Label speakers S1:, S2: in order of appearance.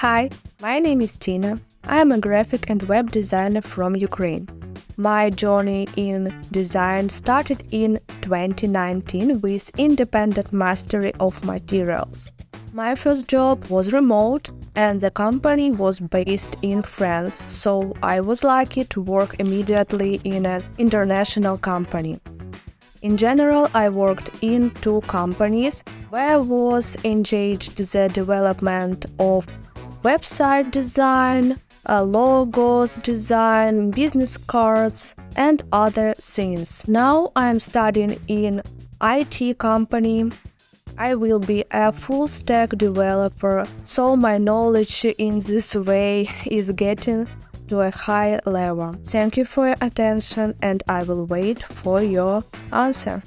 S1: Hi, my name is Tina. I am a graphic and web designer from Ukraine. My journey in design started in 2019 with independent mastery of materials. My first job was remote and the company was based in France, so I was lucky to work immediately in an international company. In general, I worked in two companies where I was engaged the development of website design, uh, logos design, business cards, and other things. Now I'm studying in IT company I will be a full stack developer, so my knowledge in this way is getting to a high level. Thank you for your attention and I will wait for your answer.